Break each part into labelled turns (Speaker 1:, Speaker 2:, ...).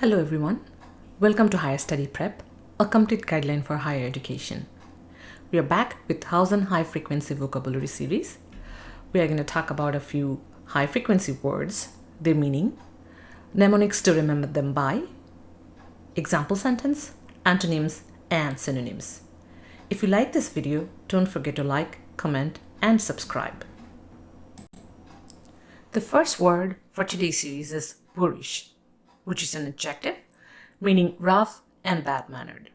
Speaker 1: Hello everyone. Welcome to Higher Study Prep, a complete guideline for higher education. We are back with 1000 high frequency vocabulary series. We are going to talk about a few high frequency words, their meaning, mnemonics to remember them by, example sentence, antonyms, and synonyms. If you like this video, don't forget to like, comment, and subscribe. The first word for today's series is boorish, which is an adjective meaning rough and bad-mannered.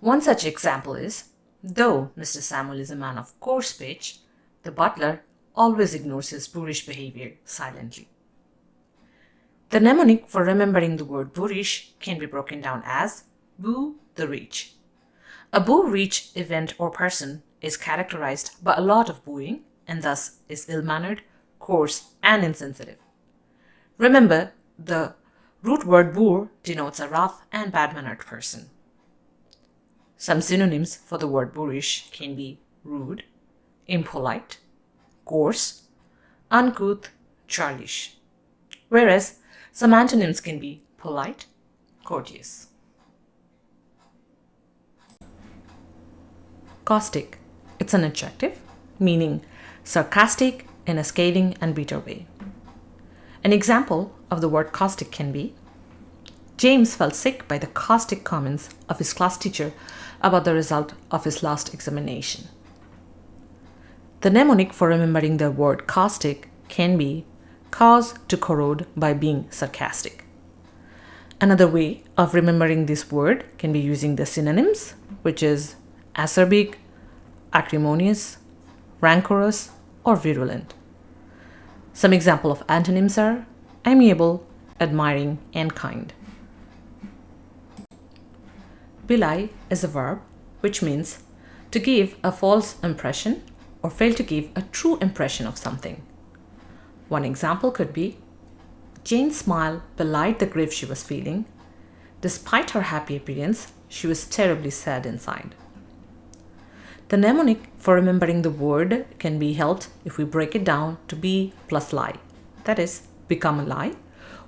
Speaker 1: One such example is, though Mr. Samuel is a man of coarse speech, the butler always ignores his boorish behavior silently. The mnemonic for remembering the word boorish can be broken down as boo the reach. A boo reach event or person is characterized by a lot of booing and thus is ill-mannered, coarse, and insensitive. Remember, the root word boor denotes a rough and bad-mannered person. Some synonyms for the word boorish can be rude, impolite, coarse, uncouth, churlish, whereas some antonyms can be polite, courteous. Caustic. It's an adjective meaning sarcastic in a scathing and bitter way. An example of the word caustic can be James felt sick by the caustic comments of his class teacher about the result of his last examination. The mnemonic for remembering the word caustic can be cause to corrode by being sarcastic. Another way of remembering this word can be using the synonyms, which is acerbic, acrimonious, rancorous, or virulent. Some example of antonyms are amiable, admiring, and kind. Belie is a verb which means to give a false impression or fail to give a true impression of something. One example could be Jane's smile belied the grief she was feeling. Despite her happy appearance, she was terribly sad inside. The mnemonic for remembering the word can be helped if we break it down to be plus lie. That is, become a lie,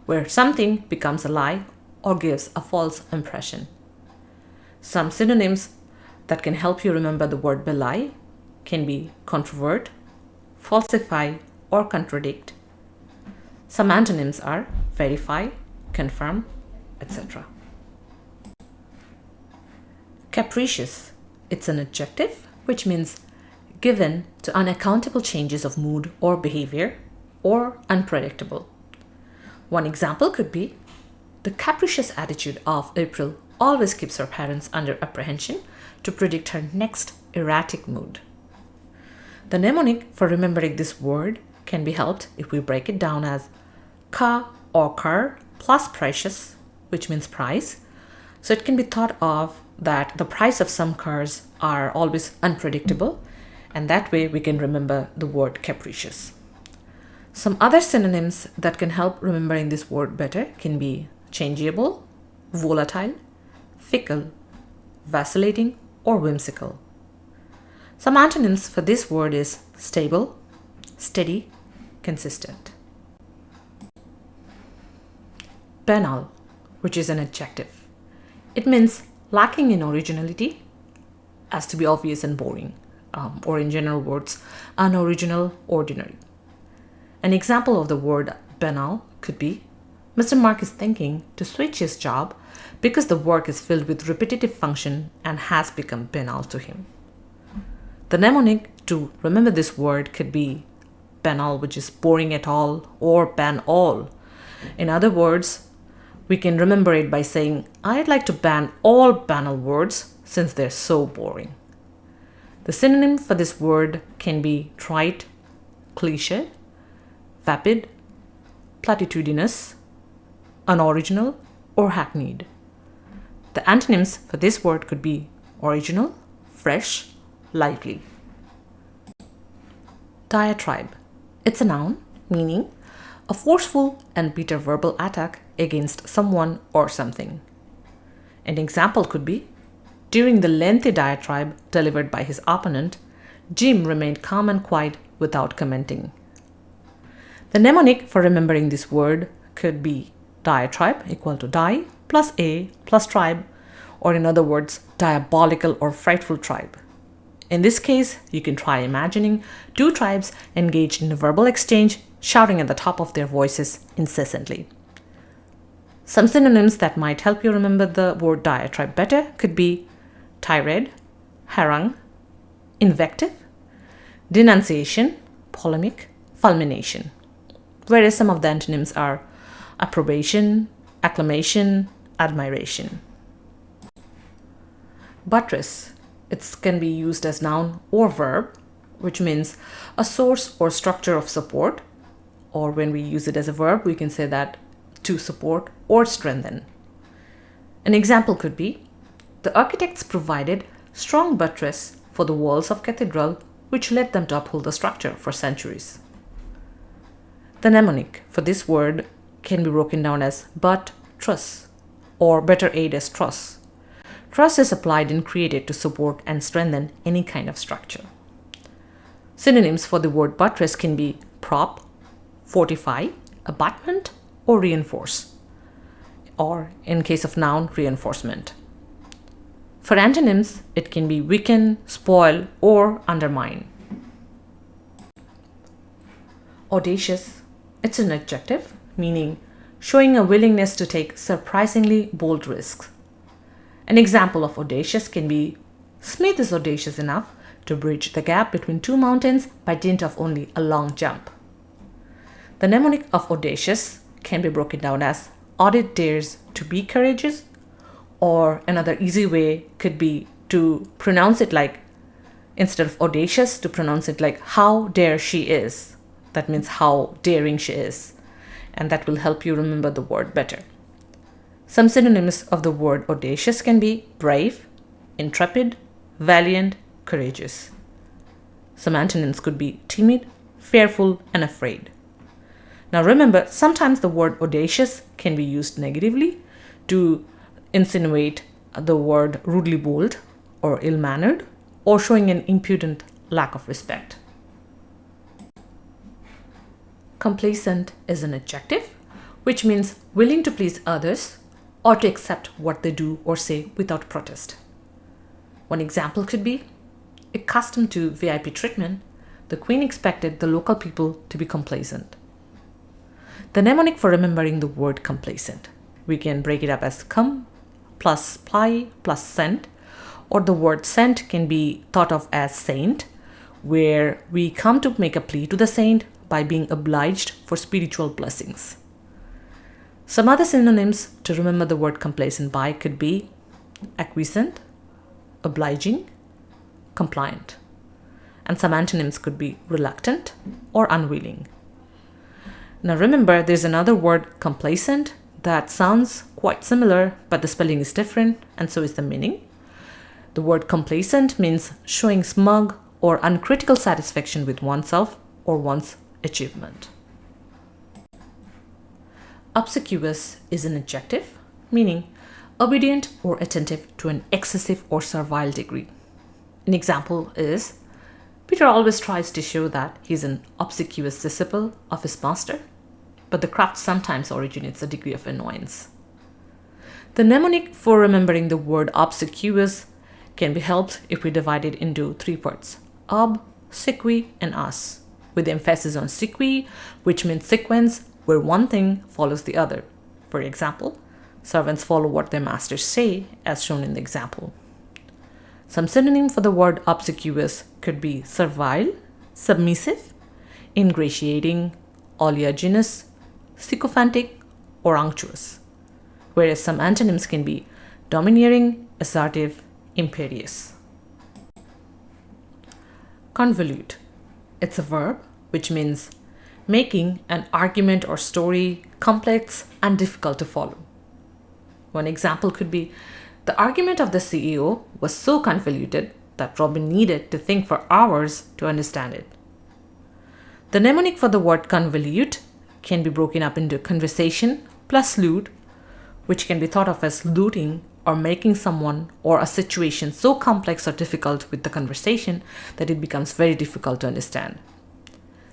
Speaker 1: where something becomes a lie or gives a false impression. Some synonyms that can help you remember the word belie can be controvert, falsify, or contradict. Some antonyms are verify, confirm, etc. Capricious. It's an adjective which means given to unaccountable changes of mood or behavior or unpredictable. One example could be the capricious attitude of April always keeps her parents under apprehension to predict her next erratic mood. The mnemonic for remembering this word can be helped if we break it down as ka or kar plus precious, which means price. So it can be thought of that the price of some cars are always unpredictable and that way we can remember the word capricious. Some other synonyms that can help remembering this word better can be changeable, volatile, fickle, vacillating, or whimsical. Some antonyms for this word is stable, steady, consistent. Banal, which is an adjective. It means lacking in originality, as to be obvious and boring, um, or in general words, unoriginal, ordinary. An example of the word banal could be Mr. Mark is thinking to switch his job because the work is filled with repetitive function and has become banal to him. The mnemonic to remember this word could be banal, which is boring at all, or ban all. In other words, we can remember it by saying, I'd like to ban all banal words since they're so boring. The synonym for this word can be trite, cliche, vapid, platitudinous, unoriginal, or hackneyed. The antonyms for this word could be original, fresh, lively. Diatribe. It's a noun meaning a forceful and bitter verbal attack against someone or something. An example could be during the lengthy diatribe delivered by his opponent, Jim remained calm and quiet without commenting. The mnemonic for remembering this word could be diatribe equal to die plus a plus tribe, or in other words, diabolical or frightful tribe. In this case, you can try imagining two tribes engaged in a verbal exchange, shouting at the top of their voices incessantly. Some synonyms that might help you remember the word diatribe better could be tirade, harangue, invective, denunciation, polemic, fulmination. Whereas some of the antonyms are approbation, acclamation, admiration. Buttress. It can be used as noun or verb, which means a source or structure of support. Or when we use it as a verb, we can say that to support or strengthen. An example could be the architects provided strong buttress for the walls of cathedral, which led them to uphold the structure for centuries. The mnemonic for this word can be broken down as but truss or better aid as truss. Truss is applied and created to support and strengthen any kind of structure. Synonyms for the word buttress can be prop, fortify, abutment, or reinforce, or in case of noun, reinforcement. For antonyms, it can be weaken, spoil, or undermine. Audacious, it's an adjective meaning showing a willingness to take surprisingly bold risks. An example of audacious can be Smith is audacious enough to bridge the gap between two mountains by dint of only a long jump. The mnemonic of audacious can be broken down as audit dares to be courageous, or another easy way could be to pronounce it like, instead of audacious, to pronounce it like how dare she is. That means how daring she is and that will help you remember the word better. Some synonyms of the word audacious can be brave, intrepid, valiant, courageous. Some antonyms could be timid, fearful, and afraid. Now remember, sometimes the word audacious can be used negatively to insinuate the word rudely bold or ill mannered or showing an impudent lack of respect. Complaisant is an adjective, which means willing to please others or to accept what they do or say without protest. One example could be accustomed to VIP treatment, the Queen expected the local people to be complaisant. The mnemonic for remembering the word complaisant, we can break it up as come plus ply plus sent, or the word sent can be thought of as saint, where we come to make a plea to the saint by being obliged for spiritual blessings. Some other synonyms to remember the word complaisant by could be acquiescent, obliging, compliant. And some antonyms could be reluctant or unwilling. Now remember, there's another word complacent that sounds quite similar, but the spelling is different, and so is the meaning. The word complacent means showing smug or uncritical satisfaction with oneself or one's achievement. Obsequious is an adjective, meaning obedient or attentive to an excessive or servile degree. An example is Peter always tries to show that he's an obsequious disciple of his master, but the craft sometimes originates a degree of annoyance. The mnemonic for remembering the word obsequious can be helped if we divide it into three parts ob, sequi, and us with emphasis on sequi, which means sequence where one thing follows the other. For example, servants follow what their masters say, as shown in the example. Some synonym for the word obsequious could be servile, submissive, ingratiating, oleaginous, sycophantic, or unctuous, whereas some antonyms can be domineering, assertive, imperious. Convolute it's a verb, which means making an argument or story complex and difficult to follow. One example could be the argument of the CEO was so convoluted that Robin needed to think for hours to understand it. The mnemonic for the word convolute can be broken up into conversation plus loot, which can be thought of as looting or making someone or a situation so complex or difficult with the conversation that it becomes very difficult to understand.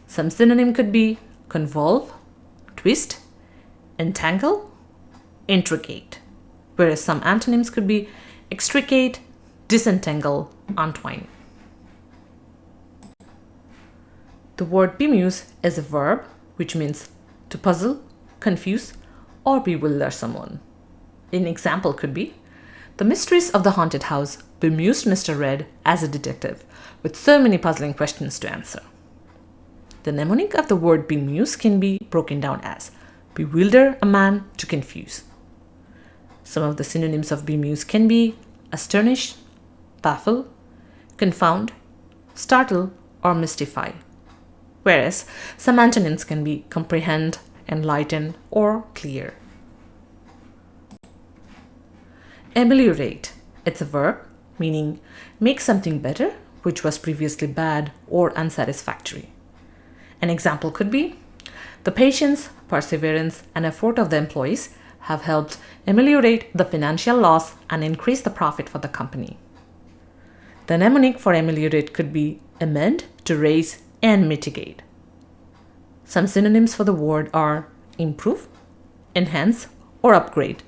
Speaker 1: Some synonym could be convolve, twist, entangle, intricate, whereas some antonyms could be extricate, disentangle, untwine. The word bemuse is a verb which means to puzzle, confuse, or bewilder someone. An example could be The mysteries of the haunted house bemused Mr. Red as a detective with so many puzzling questions to answer. The mnemonic of the word bemuse can be broken down as bewilder a man to confuse. Some of the synonyms of bemuse can be astonish, baffle, confound, startle, or mystify. Whereas some antonyms can be comprehend, enlighten, or clear. Ameliorate. It's a verb meaning make something better which was previously bad or unsatisfactory. An example could be the patience, perseverance, and effort of the employees have helped ameliorate the financial loss and increase the profit for the company. The mnemonic for ameliorate could be amend, to raise, and mitigate. Some synonyms for the word are improve, enhance, or upgrade,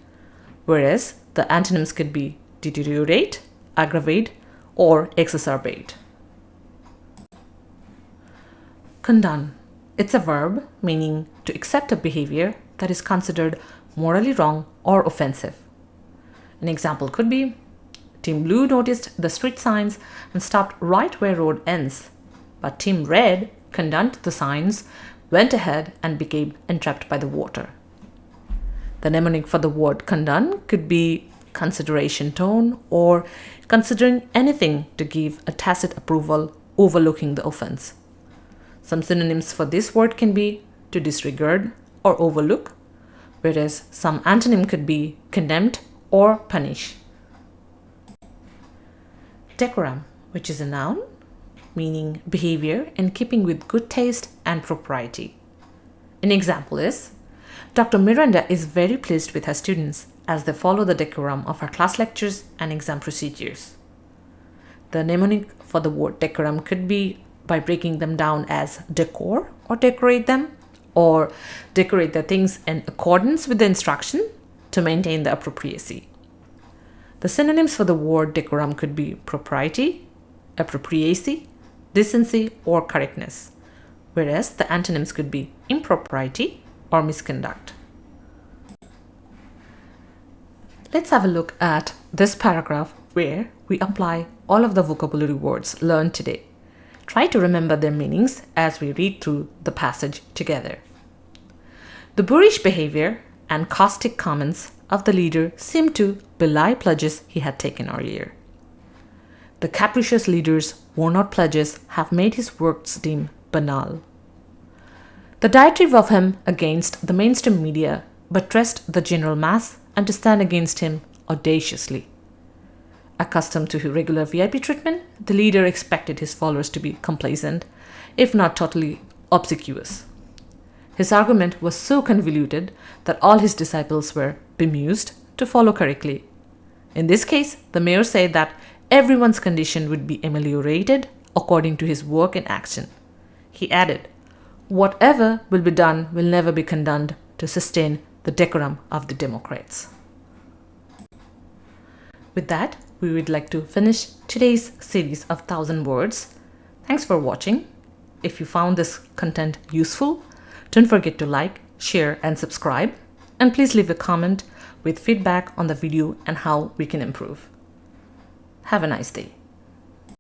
Speaker 1: whereas the antonyms could be deteriorate, aggravate, or exacerbate. Condone. It's a verb meaning to accept a behavior that is considered morally wrong or offensive. An example could be Team Blue noticed the street signs and stopped right where road ends, but Team Red condoned the signs, went ahead and became entrapped by the water. The mnemonic for the word condone could be consideration tone or considering anything to give a tacit approval overlooking the offense. Some synonyms for this word can be to disregard or overlook, whereas some antonym could be condemned or punish. Decorum, which is a noun, meaning behavior in keeping with good taste and propriety. An example is Dr. Miranda is very pleased with her students as they follow the decorum of her class lectures and exam procedures. The mnemonic for the word decorum could be by breaking them down as decor or decorate them, or decorate the things in accordance with the instruction to maintain the appropriacy. The synonyms for the word decorum could be propriety, appropriacy, decency, or correctness, whereas the antonyms could be impropriety, or misconduct. Let's have a look at this paragraph where we apply all of the vocabulary words learned today. Try to remember their meanings as we read through the passage together. The boorish behavior and caustic comments of the leader seemed to belie pledges he had taken earlier. The capricious leader's worn out pledges have made his works seem banal. The diatribe of him against the mainstream media buttressed the general mass and to stand against him audaciously. Accustomed to regular VIP treatment, the leader expected his followers to be complaisant, if not totally obsequious. His argument was so convoluted that all his disciples were bemused to follow correctly. In this case, the mayor said that everyone's condition would be ameliorated according to his work and action. He added, whatever will be done will never be condoned to sustain the decorum of the Democrats. With that, we would like to finish today's series of 1000 words. Thanks for watching. If you found this content useful, don't forget to like, share and subscribe. And please leave a comment with feedback on the video and how we can improve. Have a nice day.